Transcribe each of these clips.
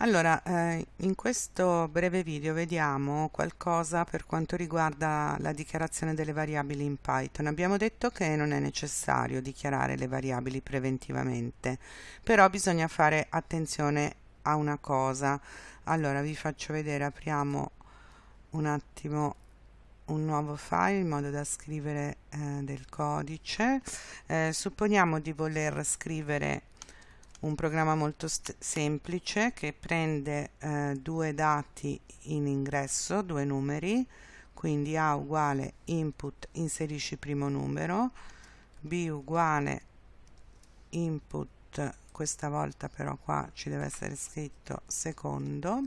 Allora, eh, in questo breve video vediamo qualcosa per quanto riguarda la dichiarazione delle variabili in Python. Abbiamo detto che non è necessario dichiarare le variabili preventivamente, però bisogna fare attenzione a una cosa. Allora, vi faccio vedere, apriamo un attimo un nuovo file in modo da scrivere eh, del codice. Eh, supponiamo di voler scrivere un programma molto semplice che prende eh, due dati in ingresso, due numeri, quindi A uguale input inserisci primo numero, B uguale input, questa volta però qua ci deve essere scritto secondo,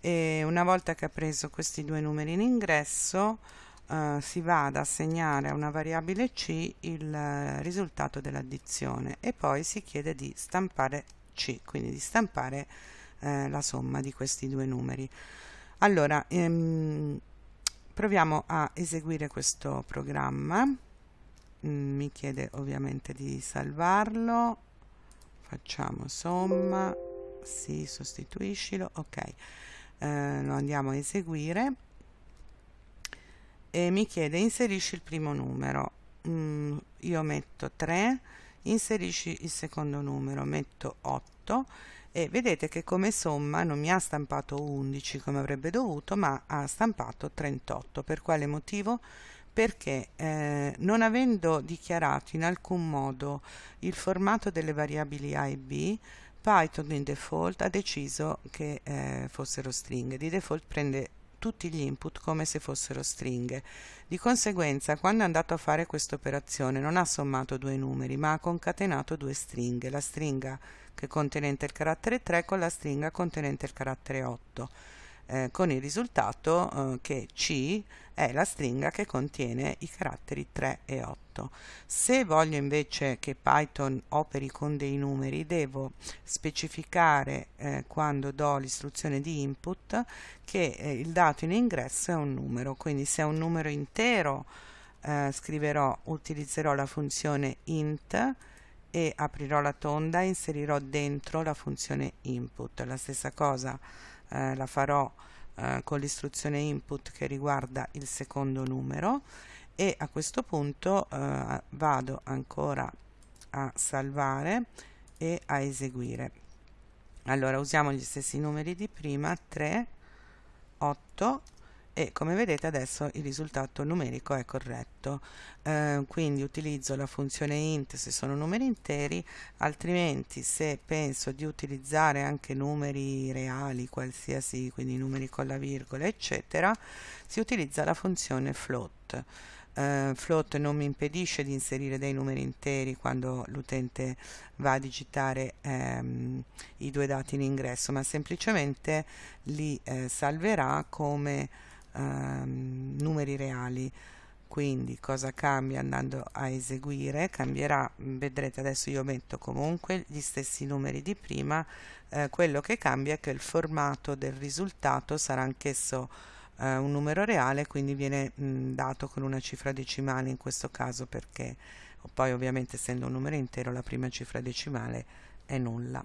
e una volta che ha preso questi due numeri in ingresso eh, si va ad assegnare a una variabile c il eh, risultato dell'addizione e poi si chiede di stampare c, quindi di stampare eh, la somma di questi due numeri. Allora, ehm, proviamo a eseguire questo programma, mm, mi chiede ovviamente di salvarlo, facciamo somma, sì, sostituiscilo, ok, eh, lo andiamo a eseguire e mi chiede inserisci il primo numero. Mm, io metto 3 inserisci il secondo numero metto 8 e vedete che come somma non mi ha stampato 11 come avrebbe dovuto ma ha stampato 38 per quale motivo? perché eh, non avendo dichiarato in alcun modo il formato delle variabili a e b Python in default ha deciso che eh, fossero stringhe. Di default prende tutti gli input come se fossero stringhe. Di conseguenza, quando è andato a fare questa operazione non ha sommato due numeri, ma ha concatenato due stringhe, la stringa che contenente il carattere 3 con la stringa contenente il carattere 8 eh, con il risultato eh, che C è la stringa che contiene i caratteri 3 e 8. Se voglio invece che Python operi con dei numeri, devo specificare eh, quando do l'istruzione di input che eh, il dato in ingresso è un numero, quindi se è un numero intero eh, scriverò, utilizzerò la funzione int e aprirò la tonda e inserirò dentro la funzione input. La stessa cosa eh, la farò eh, con l'istruzione input che riguarda il secondo numero e a questo punto eh, vado ancora a salvare e a eseguire. Allora usiamo gli stessi numeri di prima 3 8 e come vedete adesso il risultato numerico è corretto. Eh, quindi utilizzo la funzione int se sono numeri interi altrimenti se penso di utilizzare anche numeri reali qualsiasi quindi numeri con la virgola eccetera si utilizza la funzione float. Uh, float non mi impedisce di inserire dei numeri interi quando l'utente va a digitare um, i due dati in ingresso ma semplicemente li uh, salverà come ehm, numeri reali. Quindi cosa cambia andando a eseguire? Cambierà vedrete adesso io metto comunque gli stessi numeri di prima eh, quello che cambia è che il formato del risultato sarà anch'esso eh, un numero reale quindi viene mh, dato con una cifra decimale in questo caso perché poi ovviamente essendo un numero intero la prima cifra decimale è nulla